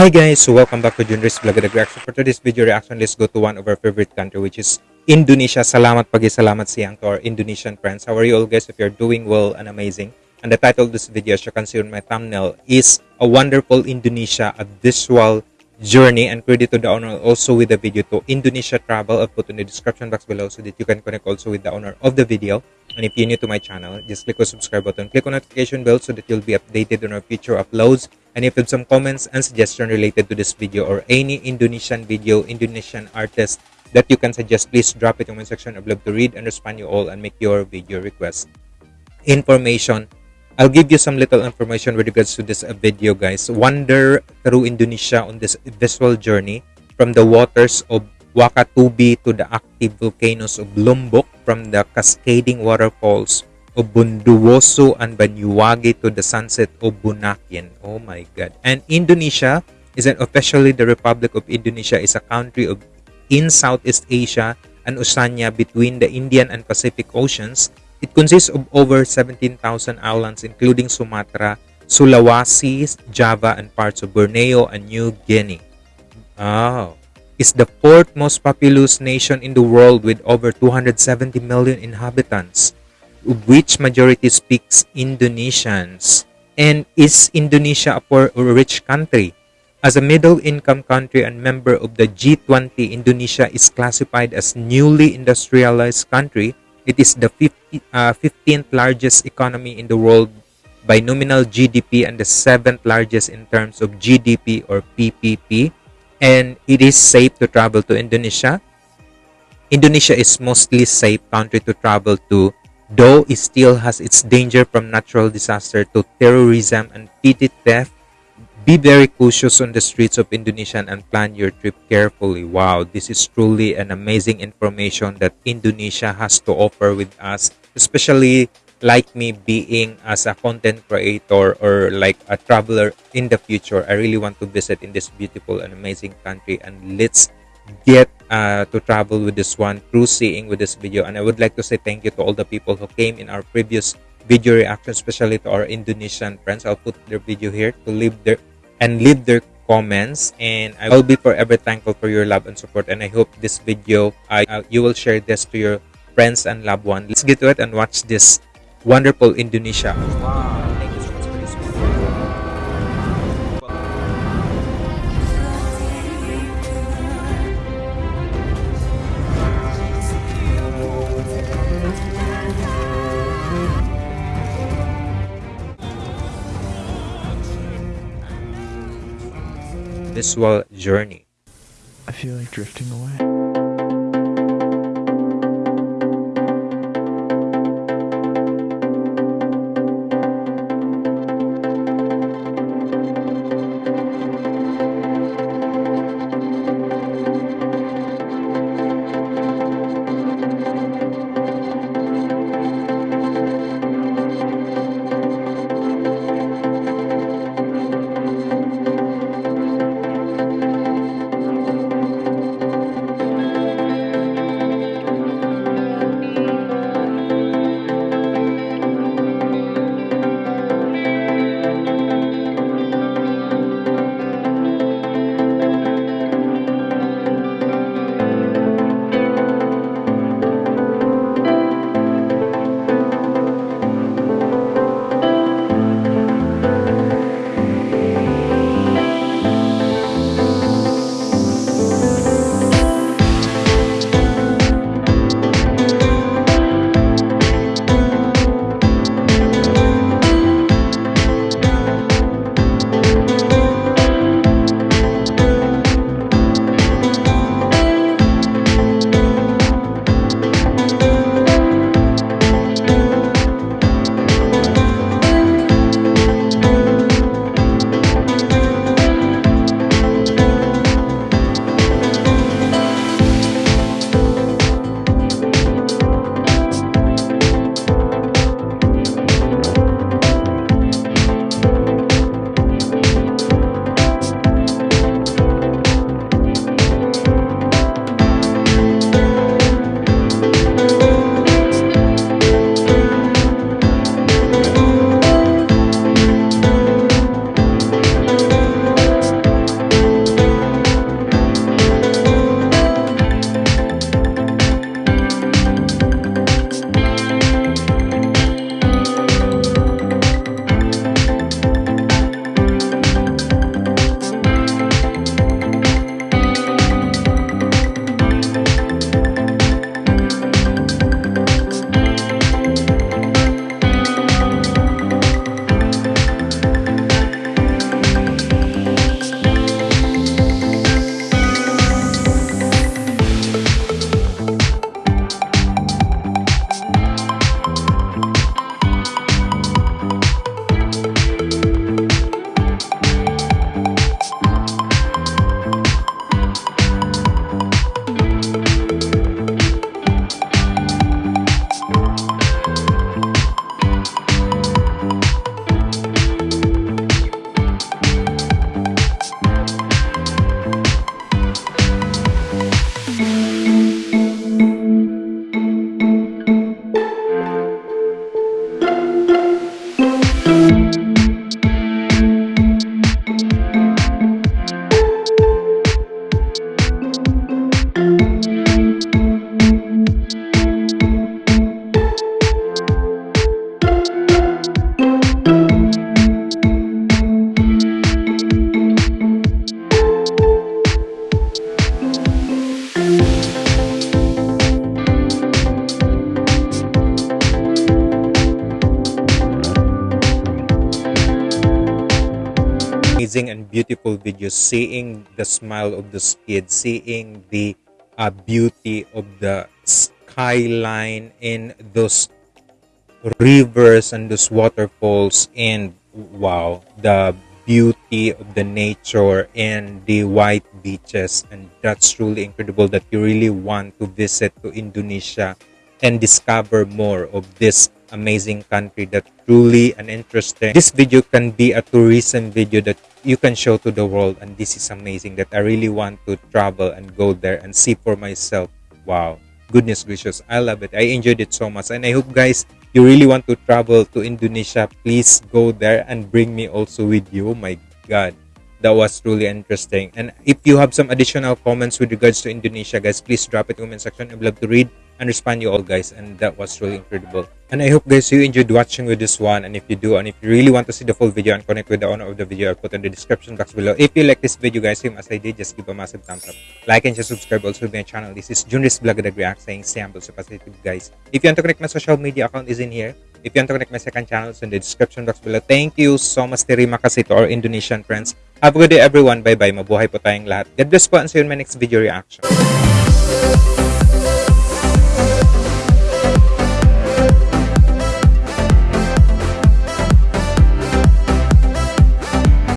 Hi guys, welcome back to Junris Vlog the Reaction. For today's video reaction, let's go to one of our favorite country which is Indonesia. Salamat pagi, salamat siang to our Indonesian friends. How are you all guys? If you're doing well and amazing. And the title of this video, as you can see on my thumbnail, is A Wonderful Indonesia, a visual journey. And credit to the owner also with the video to Indonesia Travel. I'll put in the description box below so that you can connect also with the owner of the video. And if you're new to my channel, just click on subscribe button, click on notification bell so that you'll be updated on our future uploads. And if you have some comments and suggestion related to this video or any Indonesian video, Indonesian artist that you can suggest, please drop it in the comment section. I'd love to read and respond you all and make your video request. Information. I'll give you some little information with regards to this uh, video, guys. Wander through Indonesia on this visual journey from the waters of Wakatobi to the active volcanoes of Lombok, from the cascading waterfalls of Bondowoso and Banyuwangi to the sunset of Bunaken. Oh my God. And Indonesia is an officially the Republic of Indonesia is a country of in Southeast Asia and Oceania between the Indian and Pacific Oceans. It consists of over 17,000 islands including Sumatra, Sulawesi, Java, and parts of Borneo and New Guinea. Oh. Is the fourth most populous nation in the world with over 270 million inhabitants of which majority speaks Indonesians. And is Indonesia a poor or rich country? As a middle-income country and member of the G20, Indonesia is classified as newly industrialized country. It is the 50, uh, 15th largest economy in the world by nominal GDP and the 7th largest in terms of GDP or PPP. And it is safe to travel to Indonesia. Indonesia is mostly safe country to travel to though it still has its danger from natural disaster to terrorism and petty theft be very cautious on the streets of Indonesia and plan your trip carefully. Wow, this is truly an amazing information that Indonesia has to offer with us, especially like me being as a content creator or like a traveler in the future. I really want to visit in this beautiful and amazing country and let's get uh, to travel with this one through seeing with this video and i would like to say thank you to all the people who came in our previous video reaction especially to our indonesian friends i'll put their video here to leave their and leave their comments and i will be forever thankful for your love and support and i hope this video uh, you will share this to your friends and loved ones let's get to it and watch this wonderful indonesia wow. Visual journey. I feel like drifting away. Amazing and beautiful videos, seeing the smile of those kids, seeing the uh, beauty of the skyline in those rivers and those waterfalls and wow the beauty of the nature and the white beaches. And that's truly incredible that you really want to visit to indonesia and discover more of this amazing country that truly an interesting this video can be a tourism video that you can show to the world and this is amazing that i really want to travel and go there and see for myself. Wow. Goodness gracious. I love it. I enjoyed it so much. And i hope guys you really want to travel to indonesia. Please go there and bring me also with you. Oh my god. That was truly interesting. And if you have some additional comments with regards to indonesia guys please drop it in the comment section. I'd love to read and respond you all guys and that was really incredible. And i hope guys you enjoyed watching with this one. And if you do and if you really want to see the full video and connect with the owner of the video i'll put in the description box below. If you like this video guys same as i did just give a massive thumbs up. Like and just subscribe also to my channel. This is junris vlog react saying sample so positive guys. If you want to connect my social media account is in here. If you want to connect my second channel it's in the description box below. Thank you so much terima kasih to our indonesian friends. Have a good day everyone. Bye bye mabuhay po tayong lahat. God bless po and see you in my next video reaction